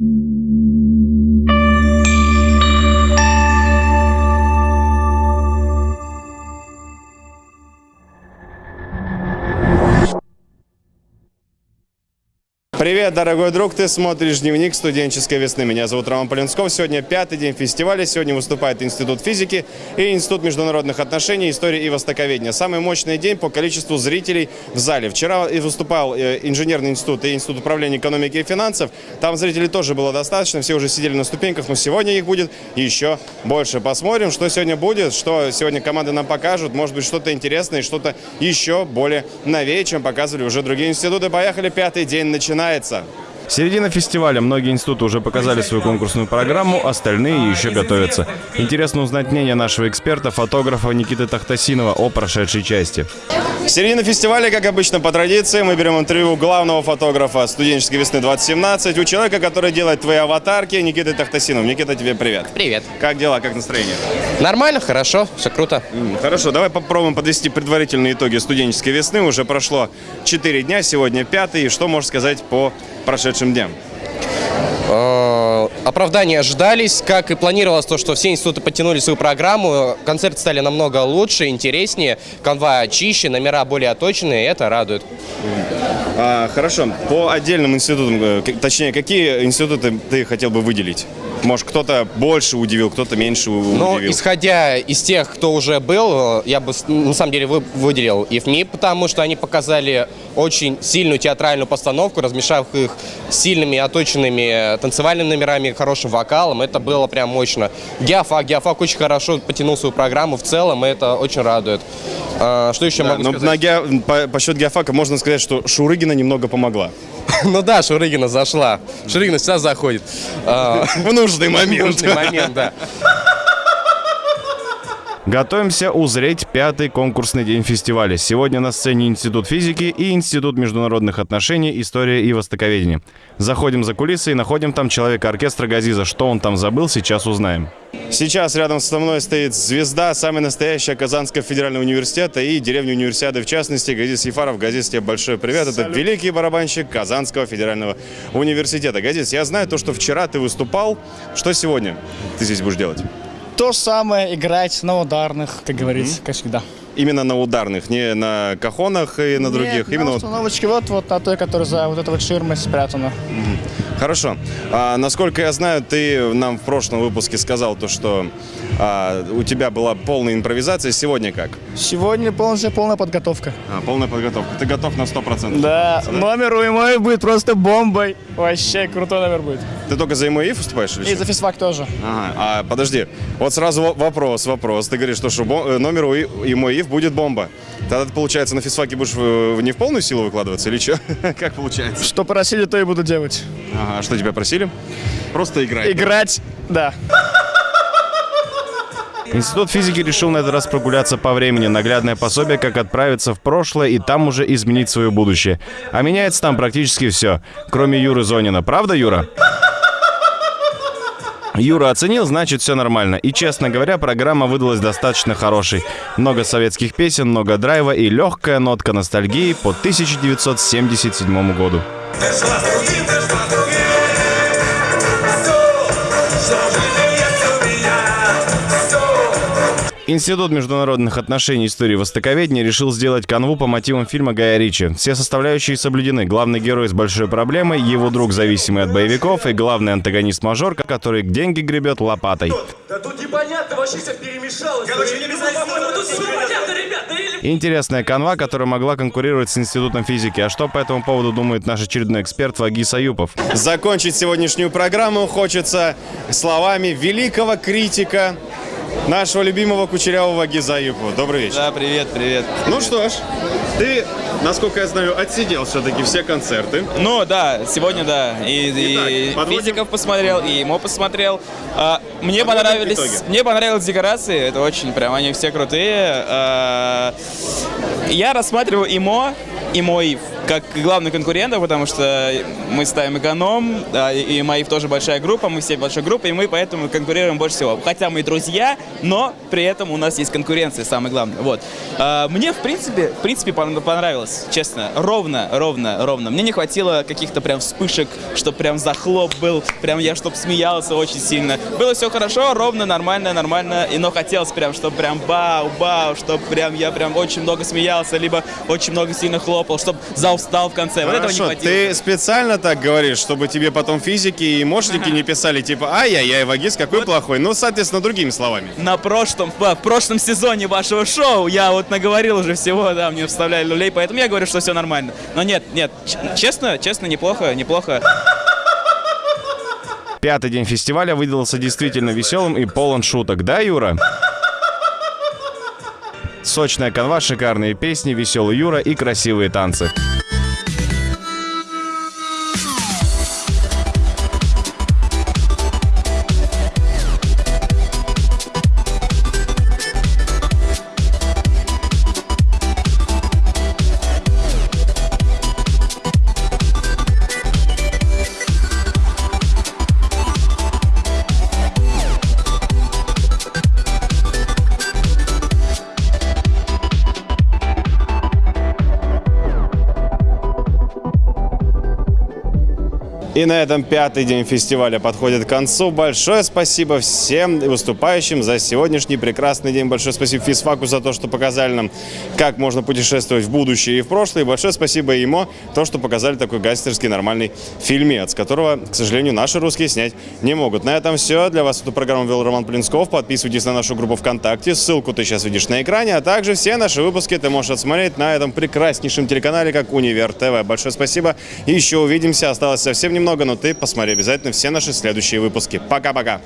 Música Привет, дорогой друг, ты смотришь дневник студенческой весны. Меня зовут Роман Полинсков. Сегодня пятый день фестиваля. Сегодня выступает Институт физики и Институт международных отношений, истории и востоковедения. Самый мощный день по количеству зрителей в зале. Вчера и выступал э, инженерный институт и Институт управления экономики и финансов. Там зрителей тоже было достаточно, все уже сидели на ступеньках, но сегодня их будет еще больше. Посмотрим, что сегодня будет, что сегодня команды нам покажут. Может быть, что-то интересное, что-то еще более новее, чем показывали уже другие институты. Поехали, пятый день начинается начинается. Середина фестиваля. Многие институты уже показали свою конкурсную программу, остальные еще готовятся. Интересно узнать мнение нашего эксперта, фотографа Никиты Тахтасинова о прошедшей части. Середина фестиваля, как обычно, по традиции, мы берем интервью главного фотографа студенческой весны 2017, у человека, который делает твои аватарки, Никиты Тахтасинов. Никита, тебе привет. Привет. Как дела, как настроение? Нормально, хорошо, все круто. Хорошо, давай попробуем подвести предварительные итоги студенческой весны. Уже прошло 4 дня, сегодня пятый. Что можешь сказать по прошедшим дням? Э, Оправдания ожидались, как и планировалось то, что все институты подтянули свою программу, концерты стали намного лучше, интереснее, канва чище, номера более оточенные, и это радует. А, хорошо, по отдельным институтам, э, точнее, какие институты ты хотел бы выделить? Может, кто-то больше удивил, кто-то меньше у- Но удивил? исходя из тех, кто уже был, э, я бы на самом деле вы- выделил ИФМИ, потому что они показали очень сильную театральную постановку, размешав их сильными оточенными танцевальными номерами, хорошим вокалом. Это было прям мощно. Геофак, Геофак очень хорошо потянул свою программу в целом, и это очень радует. А, Что еще Да, могу но сказать? на гео- по, по счету геофака можно сказать, что Шурыгина немного помогла. Ну да, Шурыгина зашла. Шурыгина сейчас заходит. А, В нужный в момент. нужный момент, да. Готовимся узреть пятый конкурсный день фестиваля. Сегодня на сцене Институт физики и Институт международных отношений, история и востоковедения. Заходим за кулисы и находим там человека оркестра Газиза. Что он там забыл, сейчас узнаем. Сейчас рядом со мной стоит звезда, самая настоящая Казанского федерального университета и деревни универсиады, в частности, Газис Ефаров. Газис, тебе большой привет. Это великий барабанщик Казанского федерального университета. Газис, я знаю то, что вчера ты выступал. Что сегодня ты здесь будешь делать? То же самое, играть на ударных, как говорится, как всегда. Именно на ударных, не на кахонах и на других. Нет, на Именно вот- установочке вот, вот на той, которая за вот этой вот ширмой спрятана. Хорошо. А, насколько я знаю, ты нам в прошлом выпуске сказал то, что а, у тебя была полная импровизация. Сегодня как? Сегодня полностью полная подготовка. А, полная подготовка. Ты готов на 100%? Да, номер у мой будет просто бомбой. Вообще крутой номер будет. Ты только за МОИ выступаешь? Или И что? за физфак тоже. Ага, а подожди, вот сразу во- вопрос, вопрос. Ты говоришь, что, что э, номер у И- ему ИФ будет бомба. Тогда ты, получается, на физфаке будешь не в полную силу выкладываться или что? Как получается? Что просили, то и буду делать. Ага, а что тебя просили? Просто играть. Играть, да. Институт физики решил на этот раз прогуляться по времени. Наглядное пособие, как отправиться в прошлое и там уже изменить свое будущее. А меняется там практически все, кроме Юры Зонина. Правда, Юра? Юра оценил, значит, все нормально. И, честно говоря, программа выдалась достаточно хорошей. Много советских песен, много драйва и легкая нотка ностальгии по 1977 году. Институт международных отношений и истории востоковедения решил сделать канву по мотивам фильма Гая Ричи. Все составляющие соблюдены. Главный герой с большой проблемой, его друг, зависимый от боевиков, и главный антагонист-мажор, который деньги гребет лопатой. Да тут непонятно, вообще все перемешалось. Короче, не по-моему, тут все понятно, ребята. Или Интересная канва, которая могла конкурировать с Институтом физики. А что по этому поводу думает наш очередной эксперт Вагис Аюпов? Закончить сегодняшнюю программу хочется словами великого критика, нашего любимого кучерявого Гизаюпова. Добрый вечер. Да, привет, привет. Ну что ж, ты, насколько я знаю, отсидел все-таки все концерты. Ну да, сегодня да. И, и Итак, подводим- физиков посмотрел, и ему посмотрел. А, мне Подводим понравились. итоги. Мне понравились декорации. Это очень прям, они все крутые. А, я рассматриваю ИМО и МОИФ как главный конкурент, потому что мы ставим эконом, и и Маив тоже большая группа, мы все большая группа, и мы поэтому конкурируем больше всего. Хотя мы друзья, но при этом у нас есть конкуренция, самое главное. Вот. А, Мне, в принципе, в принципе, пон- понравилось, честно. Ровно, ровно, ровно. Мне не хватило каких-то прям вспышек, чтобы прям захлоп был, прям я чтоб смеялся очень сильно. Было все хорошо, ровно, нормально, нормально, и но хотелось прям, чтобы прям бау-бау, чтобы прям я прям очень много смеялся, либо очень много сильно хлопал, чтобы зал встал в конце. Вот этого не Хорошо, хватило. ты специально так говоришь, чтобы тебе потом физики и мошники не писали, типа, ай-яй-яй, Вагис, какой плохой. Ну, соответственно, другими словами. На прошлом, в прошлом сезоне вашего шоу я вот наговорил уже всего, да, мне вставляли люлей, поэтому я говорю, что все нормально. Но нет, нет, честно, честно, неплохо, неплохо. Пятый день фестиваля выдался действительно веселым и полон шуток, да, Юра? Сочная канва, шикарные песни, веселый Юра и красивые танцы. И на этом пятый день фестиваля подходит к концу. Большое спасибо всем выступающим за сегодняшний прекрасный день. Большое спасибо Физфаку за то, что показали нам, как можно путешествовать в будущее и в прошлое. И большое спасибо ему, то, что показали такой гангстерский нормальный фильмец, которого, к сожалению, наши русские снять не могут. На этом все. Для вас эту программу вел Роман Плинсков. Подписывайтесь на нашу группу ВКонтакте. Ссылку ты сейчас видишь на экране. А также все наши выпуски ты можешь отсмотреть на этом прекраснейшем телеканале, как Универ ТВ. Большое спасибо. Еще увидимся. Осталось совсем немного, немного, но ты посмотри обязательно все наши следующие выпуски. Пока-пока!